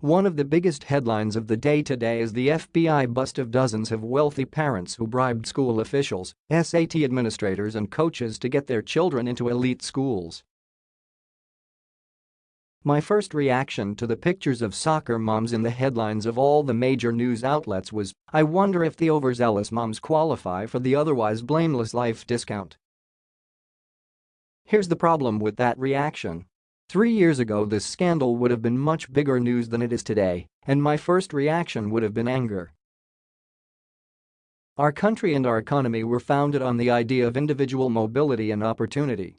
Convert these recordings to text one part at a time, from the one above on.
One of the biggest headlines of the day today is the FBI bust of dozens of wealthy parents who bribed school officials, SAT administrators and coaches to get their children into elite schools. My first reaction to the pictures of soccer moms in the headlines of all the major news outlets was, I wonder if the overzealous moms qualify for the otherwise blameless life discount. Here's the problem with that reaction. Three years ago this scandal would have been much bigger news than it is today, and my first reaction would have been anger. Our country and our economy were founded on the idea of individual mobility and opportunity.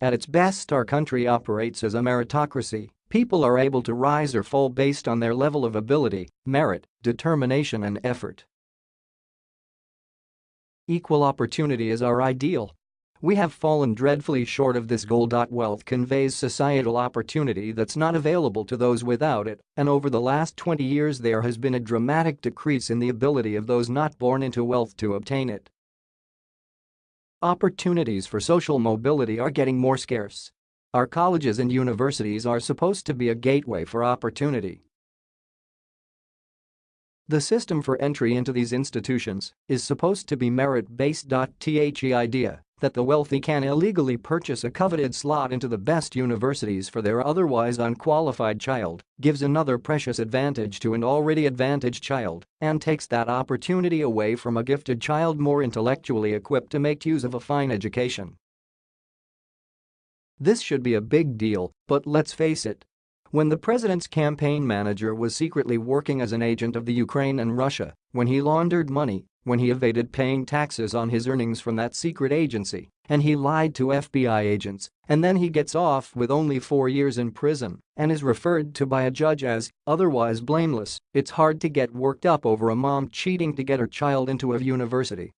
At its best our country operates as a meritocracy, people are able to rise or fall based on their level of ability, merit, determination and effort. Equal opportunity is our ideal, we have fallen dreadfully short of this goal. Wealth conveys societal opportunity that's not available to those without it, and over the last 20 years there has been a dramatic decrease in the ability of those not born into wealth to obtain it. Opportunities for social mobility are getting more scarce. Our colleges and universities are supposed to be a gateway for opportunity. The system for entry into these institutions is supposed to be merit-based. The idea that the wealthy can illegally purchase a coveted slot into the best universities for their otherwise unqualified child gives another precious advantage to an already advantaged child and takes that opportunity away from a gifted child more intellectually equipped to make use of a fine education. This should be a big deal, but let's face it, when the president's campaign manager was secretly working as an agent of the Ukraine and Russia, when he laundered money, when he evaded paying taxes on his earnings from that secret agency, and he lied to FBI agents, and then he gets off with only four years in prison and is referred to by a judge as otherwise blameless, it's hard to get worked up over a mom cheating to get her child into a university.